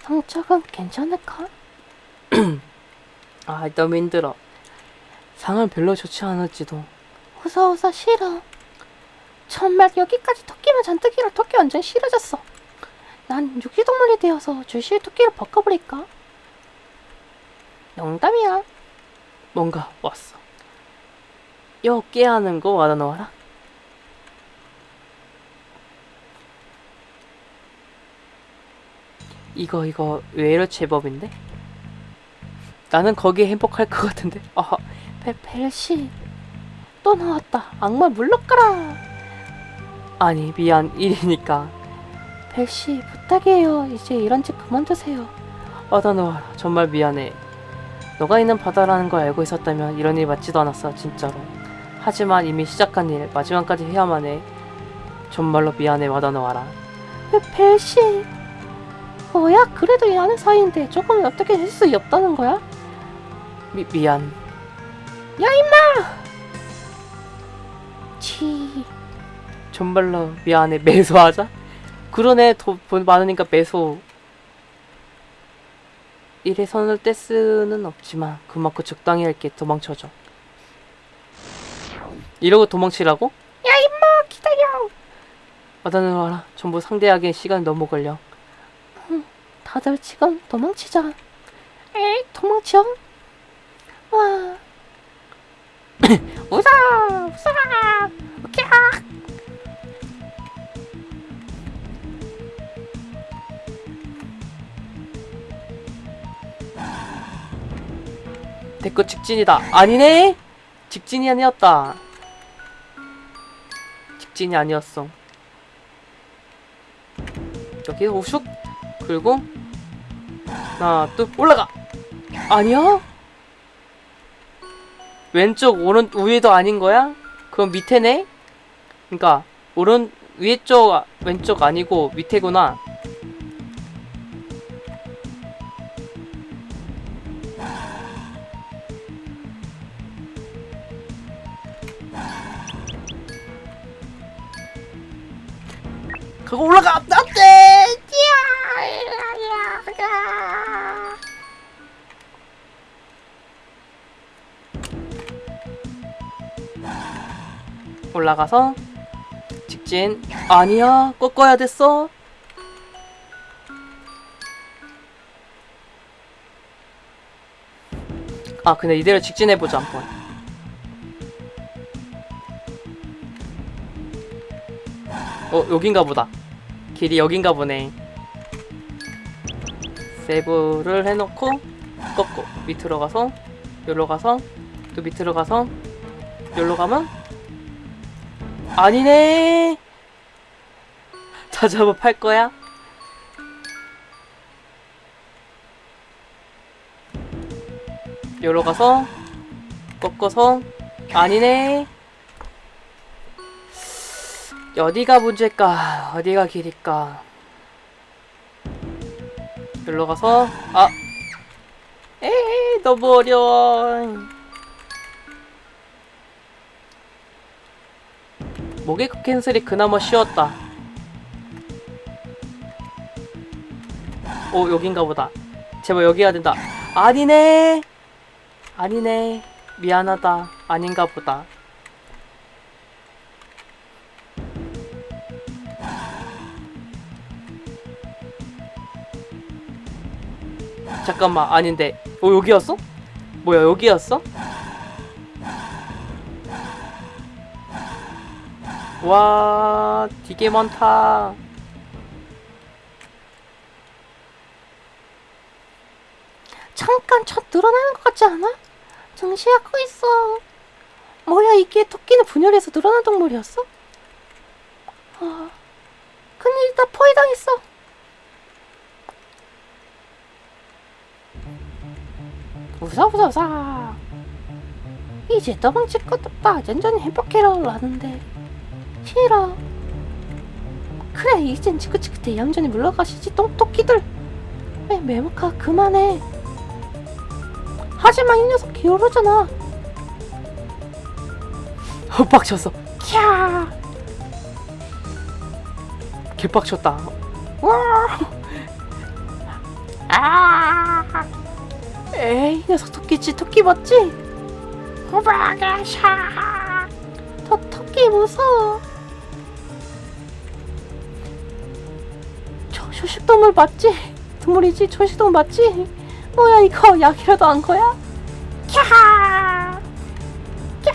성적은 괜찮을까? 아 너무 힘들어 상은 별로 좋지 않을지도 웃어 웃어 싫어. 정말 여기까지 토끼만 잔뜩이라 토끼 완전 싫어졌어. 난 육지동물이 되어서 줄실 토끼를 바꿔버릴까? 농담이야. 뭔가 왔어 요 깨하는 거 와다 놓아라 이거 이거 외로 제법인데? 나는 거기에 행복할 것 같은데 아 벨, 벨씨. 또 나왔다. 악마 물러가라. 아니 미안 일이니까 벨씨 부탁이에요. 이제 이런 짓 그만두세요. 와다 놓아라 정말 미안해 너가 있는 바다라는 걸 알고 있었다면 이런 일 맞지도 않았어 진짜로. 하지만 이미 시작한 일 마지막까지 해야만 해. 정말로 미안해 와다 놓아라. 벨, 벨씨. 뭐야? 그래도 이 아는 사이인데 조금 어떻게 할 수 없다는 거야? 미, 미안. 치. 정말로 미안해. 매소하자. 그러네. 돈 많으니까 매소 일에 선을 뗄 수는 없지만 그만큼 적당히 할게 도망쳐줘 이러고 도망치라고? 야 임마 기다려. 와다는 와라 전부 상대하기엔 시간이 너무 걸려 다들 지금 도망치자. 에이 도망쳐. 와. 웃어 웃어. 웃겨. 대꾸 직진이다. 아니네? 직진이 아니었다. 직진이 아니었어. 여기 우슉 그리고 하나 둘 올라가! 아니야? 왼쪽 오른 위에도 아닌 거야? 그럼 밑에네? 그러니까 오른 위에 쪽 아- 왼쪽 아니고 밑에구나 올라가서 직진. 아니야 꺾어야 됐어. 아 근데 이대로 직진해보자 한번. 어 여긴가 보다. 길이 여긴가 보네. 세이브를 해놓고 꺾고 밑으로 가서 여기로 가서 또 밑으로 가서 여기로 가면 아니네. 자주 한번 팔 거야? 여기로 가서 꺾어서 아니네. 어디가 문제일까? 어디가 길일까? 여기로 가서 아. 에이 너무 어려워 모개코 캔슬이 그나마 쉬웠다. 오 여긴가 보다. 제발 여기 해야 된다. 아니네! 아니네. 미안하다. 아닌가 보다. 잠깐만 아닌데. 어 여기였어? 뭐야 여기였어? 와 되게 많다 잠깐 첫 늘어나는 것 같지 않아? 정시하고 있어. 뭐야 이게 토끼는 분열해서 늘어난 동물이었어? 아, 큰일이다 포위당했어. 웃어. 이제 도망칠 것도 없다. 완전히 행복해라 라는데 싫어. 그래 이젠 지긋지긋해 얌전히 물러가시지 똥토끼들. 왜 매목아 그만해. 하지만 이 녀석 기어오르잖아. 어, 빡쳤어. 캬. 개빡쳤다. 와. 아. 에이, 이 녀석 토끼지, 토끼 맞지? 호박아샤. 저 토끼 무서워. 초식동물 맞지? 동물이지, 초식동물 맞지? 뭐야 이거 약이라도 한 거야? 캬. 캬.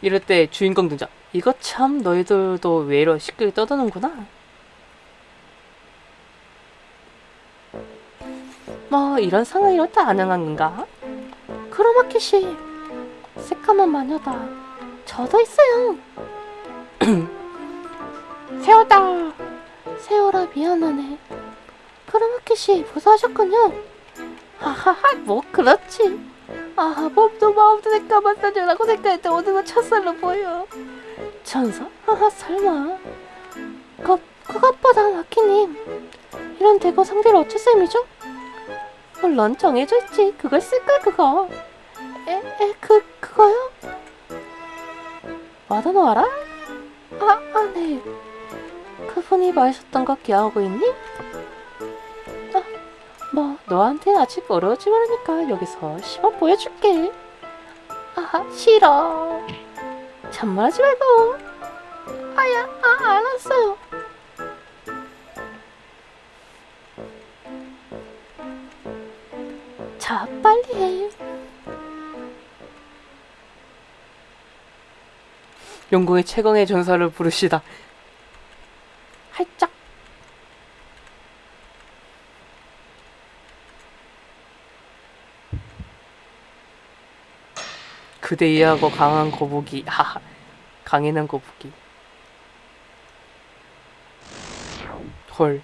이럴 때 주인공 등장. 이거 참 너희들도 왜 이러 시끄럽게 떠드는구나. 뭐 이런 상황이로 다 가능한 건가? 크로마키씨 새까만 마녀다 저도 있어요 세호다 세호라 미안하네 크로마키씨 무사하셨군요 하하하 뭐 그렇지 아 몸도 마음도 새까만 마녀라고 생각했는데 오늘은 첫살로 보여 천사? 하하 설마 그, 그것보다 마키님 이런 대거 상대를 어쩔 셈이죠? 물론 정해져 있지. 그걸 쓸걸 그거. 에, 에, 그, 그거요? 너 알아? 아, 아, 네. 그분이 말하셨던 거 기억하고 있니? 아, 뭐 너한테는 아직 어려우지 말으니까 여기서 시범 보여줄게. 아, 싫어. 잔말하지 말고. 아야, 아, 알았어요. 자, 빨리 해. 영공의 최강의 전사를 부르시다. 활짝. 그대 이하고 강한 거북이. 하하. 강인한 거북이. 헐.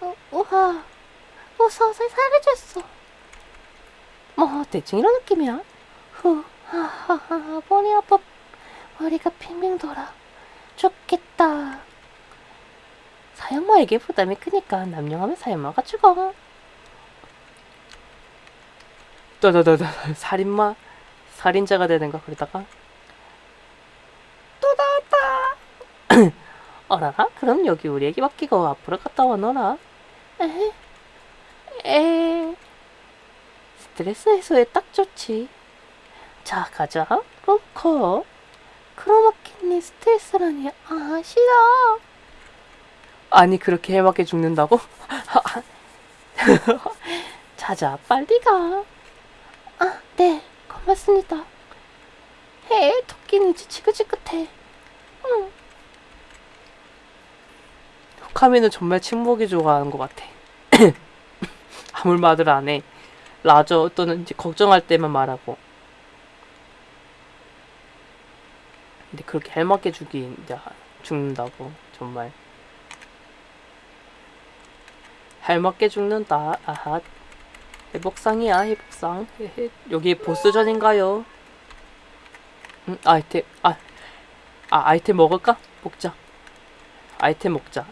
어, 우와, 무서워서 사라졌어. 뭐 대충 이런 느낌이야. 후, 하하하, 머리 아파. 머리가 핑핑 돌아. 죽겠다. 사형마에게 부담이 크니까 남용하면 사형마가 죽어. 떠더더더 살인마 살인자가 되는가 그러다가 또 나왔다. 어라라 그럼 여기 우리에게 맡기고 앞으로 갔다 와 너라 에, 에, 스트레스 해소에 딱 좋지 자 가자. 로커. 크로마키니 스트레스라니. 아 싫어. 아니 그렇게 해맞게 죽는다고? 자자, 빨리 가. 아, 네, 고맙습니다. 해, 토끼는 이제 지긋지긋해. 응, 카미는 정말 침묵이 좋아하는 것 같아 아무 말을 안 해 라저 또는 이제 걱정할 때만 말하고 근데 그렇게 해맞게 죽이 이제 죽는다고 정말 할맞게 죽는다. 아하. 회복상이야 회복상. 여기 보스전인가요? 음, 아이템 아, 아 아이템 먹을까? 먹자. 아이템 먹자.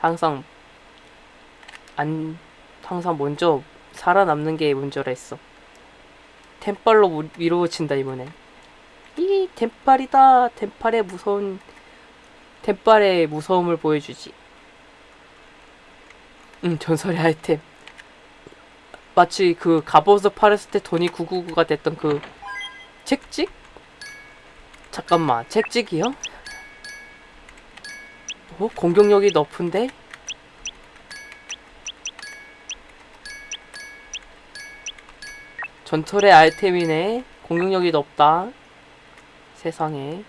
항상 안 항상 먼저 살아남는 게 먼저라 했어. 템빨로 무- 밀어붙인다 이번엔. 이 템빨이다. 템빨의 무서운 템빨의 무서움을 보여주지 음 전설의 아이템 마치 그 갑옷을 팔았을 때 돈이 999가 됐던 그 책찍? 잠깐만 책찍이요? 어? 공격력이 높은데? 전설의 아이템이네 공격력이 높다 세상에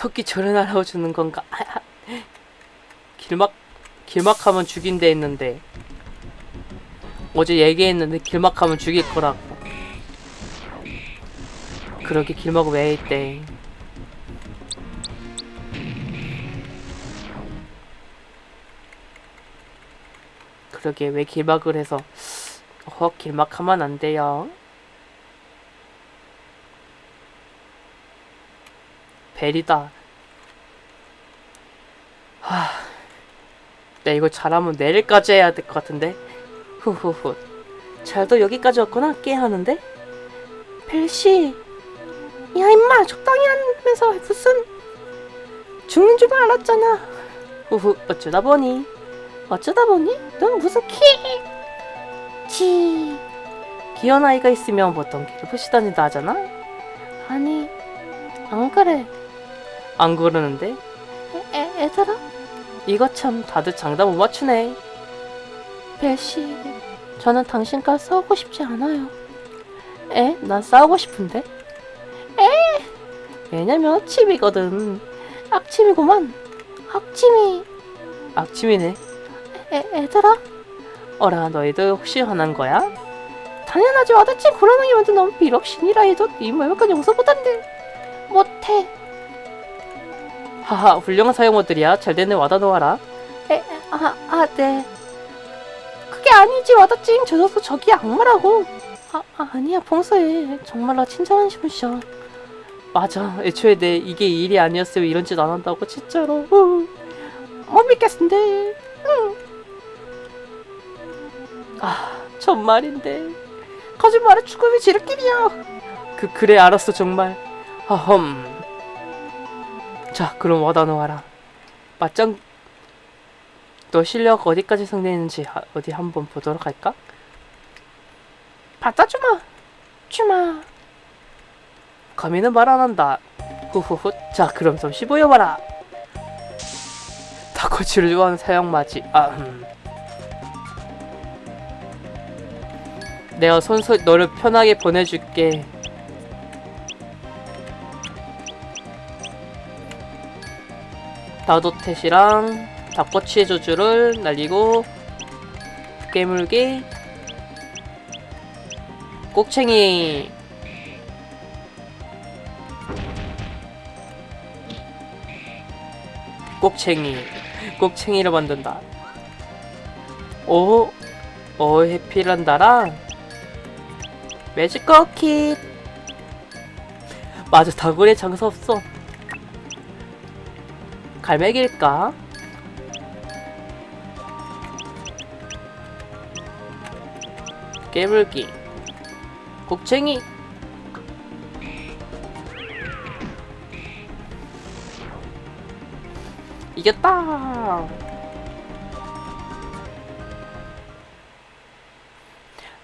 터키 저런 알아주는 건가? 길막 길막하면 죽인데 했는데. 어제 얘기했는데 길막하면 죽일 거라고. 그러게 길막 왜 했대? 그러게 왜 길막을 해서 어 길막하면 안 돼요? 벨이다. 하, 나 이거 잘하면 내일까지 해야 될 것 같은데. 후후후. 잘도 여기까지 왔구나. 꽤 하는데. 벨씨. 야, 임마, 적당히 하면서 무슨 죽는 줄 알았잖아. 후후. 어쩌다 보니. 어쩌다 보니 넌 무슨 키? 지. 귀여운 아이가 있으면 보통 괴롭히시 다닌다 하잖아. 아니, 안 그래. 안 그러는데. 애, 애, 애들아? 이거 참 다들 장담 못 맞추네. 벨씨, 저는 당신과 싸우고 싶지 않아요. 에? 난 싸우고 싶은데? 에? 왜냐면 악취이거든. 악침이구만. 악침이. 악취이네. 애, 애들아? 어라 너희도 혹시 화난 거야? 당연하지 와닿지 고라능이 만든 넌 비록 신이라 해도 이 완벽한 용서 못한대. 못해. 하하 훌륭한 사용어들이야. 잘 되네 와다 놓아라. 에, 에, 아, 아, 네. 그게 아니지, 와다찡. 저 녀석 저기 악마라고. 아, 아, 아니야, 봉서해. 정말로 친절한 신분이셔. 맞아. 애초에 내 이게 일이 아니었으면 이런 짓 안 한다고 진짜로. 응. 못 믿겠는데. 응. 아 정말인데. 거짓말에 죽음이 지름길이야. 그 그래 알았어 정말. 아흠. 자 그럼 와다 놓아라. 맞짱. 너 실력 어디까지 성장했는지 하- 어디 한번 보도록 할까? 받아주마. 주마. 감히는 말 안 한다. 후후후. 자, 그럼 잠시 보여봐라. 다코치를 좋아하는 사형맞이. 아, 음. 내가 손수 너를 편하게 보내줄게. 다도텟이랑 닭꼬치의 저주를 날리고 깨물기 꼭챙이. 꼭챙이. 꼭챙이를 만든다. 오, 오 해피란다랑 매직 커킷. 맞아 다굴에 장사 없어 갈매기일까? 깨물기 곡챙이 이겼다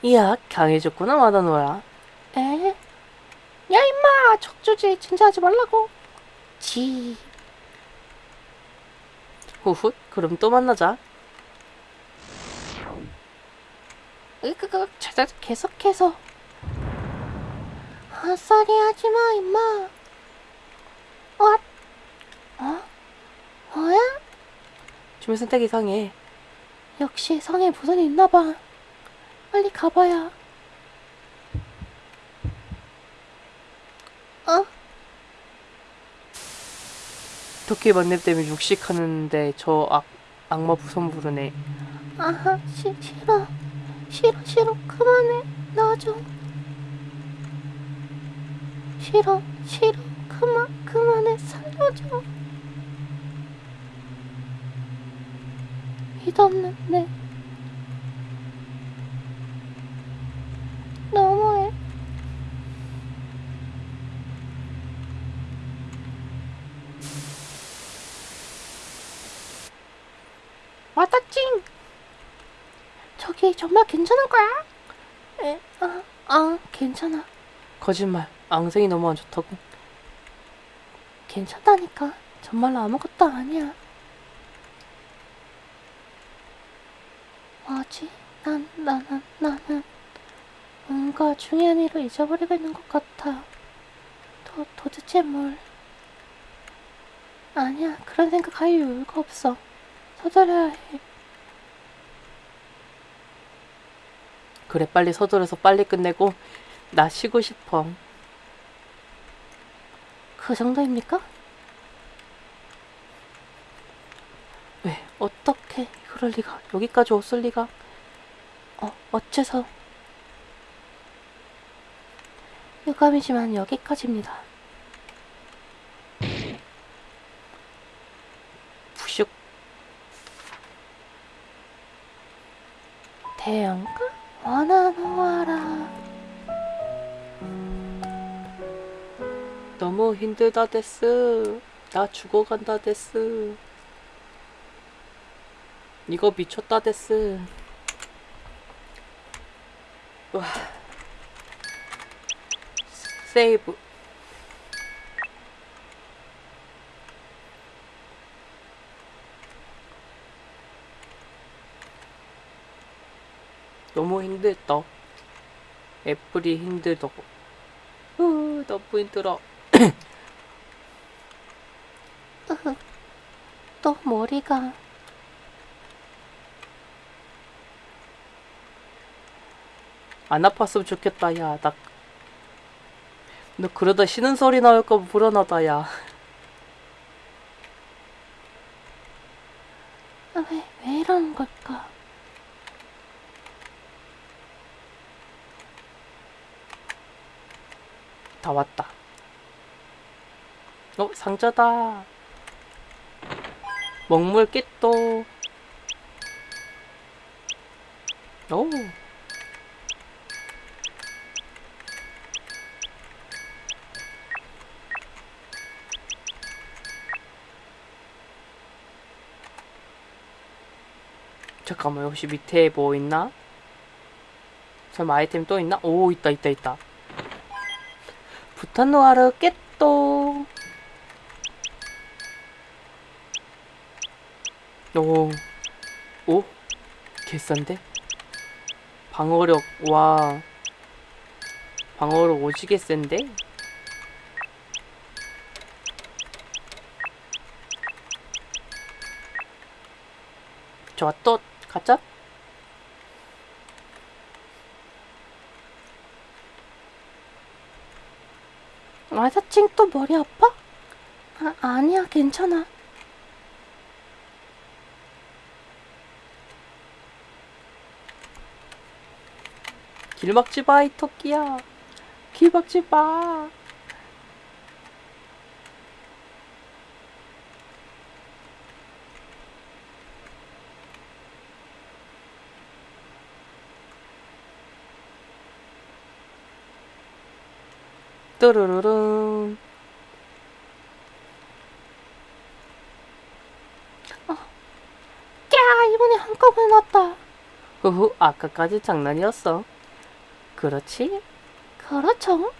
이야 강해졌구나 마다노라 에? 야, 임마. 적주지. 진짜하지 말라고. 지. 후훗 그럼 또 만나자 으그그 자자 계속해서 헛소리 하지마 임마 어? 어? 뭐야? 주민 선택 이상해 역시 성에 무슨 일 있나봐 빨리 가봐야 어? 도끼 만렙 때문에 육식 하는데 저 악, 악마 부선 부르네. 아하 시, 싫어. 싫어 싫어. 그만해. 놔줘 싫어 싫어. 그만 그만해. 살려줘. 믿없는 내 너무해 왔다찡 저기 정말 괜찮은 거야? 에, 아, 아, 괜찮아. 거짓말 앙생이 너무 안 좋다고 괜찮다니까. 정말로 아무것도 아니야. 뭐지? 난, 나는, 나는 뭔가 중요한 일을 잊어버리고 있는 것 같아. 도, 도대체 뭘? 아니야, 그런 생각 할 이유가 없어. 서둘러야 해. 그래 빨리 서둘러서 빨리 끝내고 나 쉬고 싶어 그 정도입니까? 왜 어떻게 그럴 리가 여기까지 왔을 리가 어, 어째서? 유감이지만 여기까지입니다. 푸슉. 태양과 원하노와라. 너무 힘들다 데스. 나 죽어간다 데스. 이거 미쳤다 데스. 와. 세이브. 너무 힘들다. 애플이 힘들다고. 으, 너무 힘들어. 또 머리가 안 아팠으면 좋겠다, 야. 나. 너 그러다 쉬는 소리 나올까 봐 불안하다, 야. 아, 왜, 왜 이러는 걸까? 다 왔다. 어, 상자다. 먹물 깼또. 오. 잠깐만, 혹시 밑에 뭐 있나? 설마 아이템 또 있나? 오, 있다, 있다, 있다. 부탄노아르 깼또. 오, 오, 개싼데? 방어력, 와. 방어력 오지게 센데? 좋아, 또, 가자. 아사칭 또 머리 아파? 아, 아니야, 괜찮아. 길 막지 마, 이 토끼야. 길 막지 마. 뚜루루룬. 야, 이번에 한꺼번에 났다. 후후, 아까까지 장난이었어. 그렇지? 그렇죠?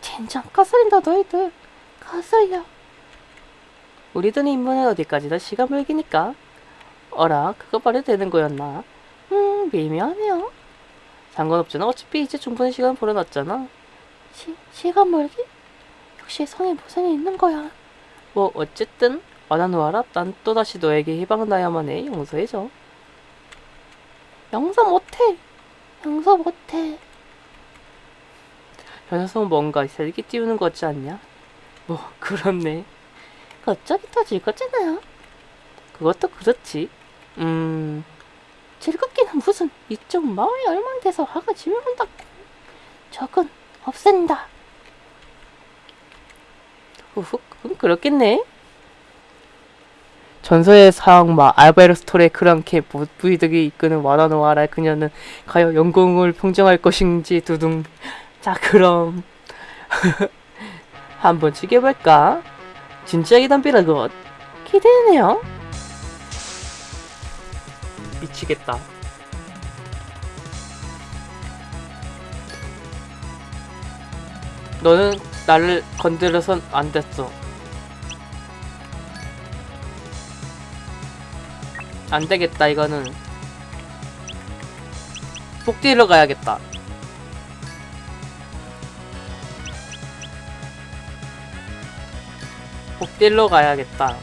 젠장 까슬린다, 너희들. 까슬려. 우리들이 인문에 어디까지나 시간 벌기니까. 어라, 그거 말해도 되는 거였나? 음, 미묘하네요. 상관없잖아. 어차피 이제 충분히 시간 벌어놨잖아. 시, 시간 멀기? 역시 성에 무슨 일 있는 거야. 뭐 어쨌든 와나노아라 난 또다시 너에게 희망을 나야만 해 용서해줘 용서 못해. 용서 못해. 저 녀석은 뭔가 살기 띄우는 것 같지 않냐? 뭐 그렇네 갑자기 더 즐겁잖아요. 그것도 그렇지 음... 즐겁기는 무슨 이쪽 마을이 얼마 돼서 화가 지면 온다고. 적은 없앤다. 후후 그럼 그렇겠네. 전설의 사악마 알베르스토레 크랑케 부- 부이득이 이끄는 와나노아라 그녀는 과연 영공을 평정할 것인지 두둥. 자 그럼. 한번 죽여볼까? 진지하게 덤비라고 기대되네요. 미치겠다 너는 나를 건드려선 안 됐어. 안 되겠다 이거는. 폭딜러 가야겠다. 복딜러 가야겠다.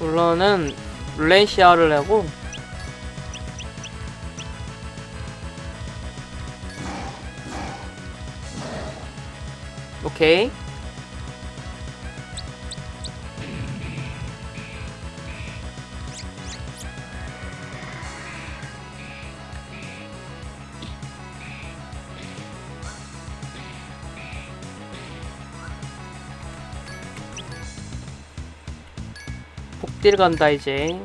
물론은 룰렌시아를 내고 오케이. 폭딜 간다 이제.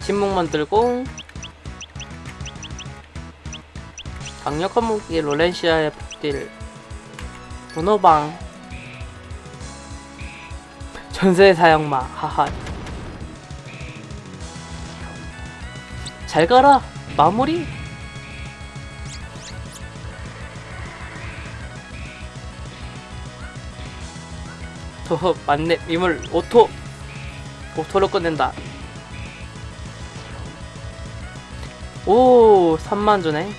침묵 만들고. 강력한 무기 롤렌시아의 복딜. 문어방. 전세 사형마 하하. 잘 가라 마무리. 더 맞네. 미물 오토 오토로 끝낸다. 오 3만 주네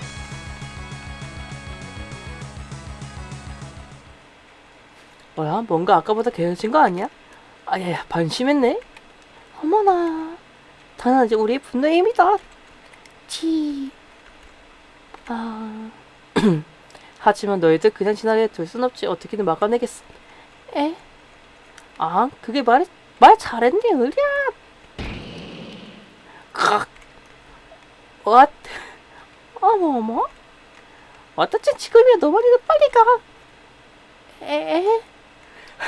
뭐야 뭔가 아까보다 개해진 거 아니야? 아야야 반심했네 어머나. 당연하지 우리 분노의 힘이다 지. 아 하지만 너희들 그냥 지나게 둘 순 없지 어떻게든 막아내겠어 에? 아 그게 말이 말 잘했네 으랴 칵 왓? 어머 어머. 어떻지 지금이야 너만이도 빨리 가 에?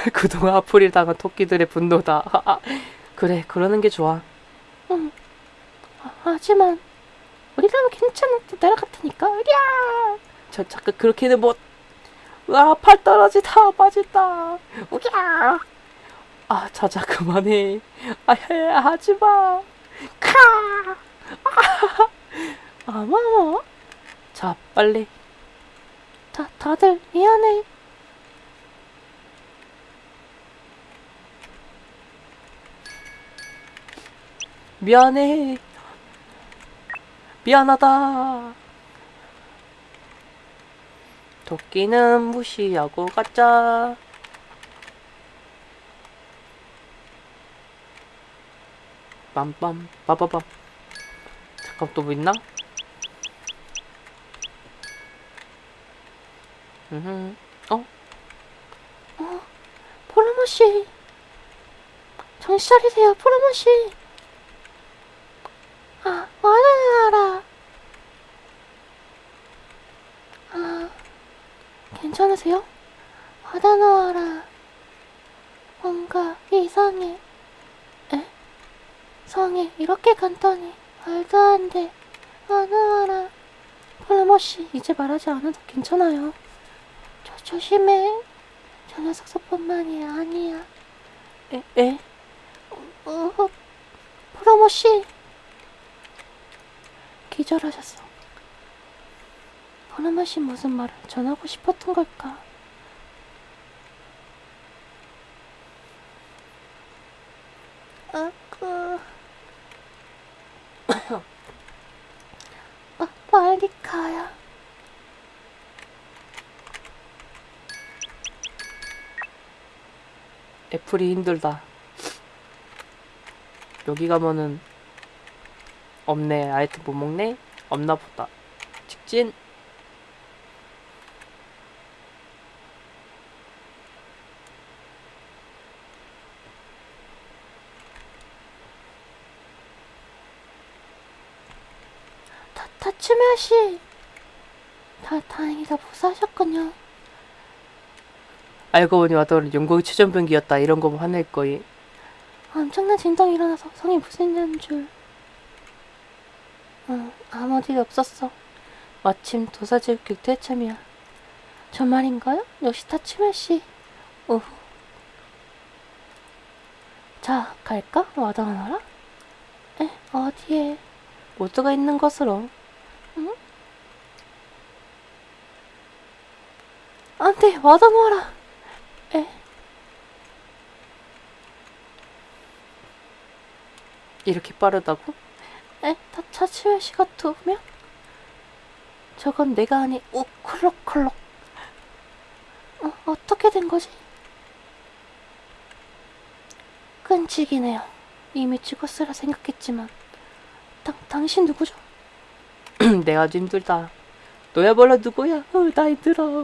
그동안 아프릴 당한 토끼들의 분노다 하하. 그래 그러는 게 좋아 응. 아, 하지만 우리라면 괜찮은데 내려갔다니까. 으랴. 저 잠깐 그렇게는 못 으아 팔 떨어지다 빠진다 우랴 아 자자 그만해 아야 하지 마 카 어머. 자 빨리 다 다들 미안해. 미안해 미안하다 도끼는 무시하고 가자 빰빰 빠바밤 잠깐 또 뭐 있나? 음, 어? 포르모 씨. 정신 차리세요, 포르모 씨. 아, 와라. 아, 괜찮으세요? 와다 나와라. 뭔가 이상해. 에? 성에 이렇게 간단히 말도 안 돼. 와 나와라. 포르모 씨, 이제 말하지 않아도 괜찮아요. 조, 조심해. 저 녀석 소뿐만이 아니야. 에? 에? 어, 프로모 씨 기절하셨어. 프로모 씨 무슨 말을 전하고 싶었던 걸까? 아, 그... 아, 빨리 가야. 애플이 힘들다. 여기 가면은 없네. 아이템 못 먹네. 없나 보다. 직진. 다, 다츠메 씨. 다, 다행이다. 무사하셨군요. 알고 보니 와더는 영국의 최전병기였다. 이런 거 화낼 거이. 엄청난 진동이 일어나서 성이 무슨 일인 줄. 응, 아무 일 없었어. 마침 도사지옥길 때참이야. 정말인가요? 역시 타치메 씨. 오후. 자, 갈까? 와다하나라? 에, 어디에? 모두가 있는 것으로. 안 돼, 와다노라. 에, 이렇게 빠르다고? 에, 씨가 두 명? 저건 내가 아니, 오, 콜록콜록. 어, 어떻게 된 거지? 끈질기네요. 이미 죽었으라 생각했지만. 당, 당신 누구죠? 내가 좀 힘들다. 너야말로 누구야? 어, 나이 들어.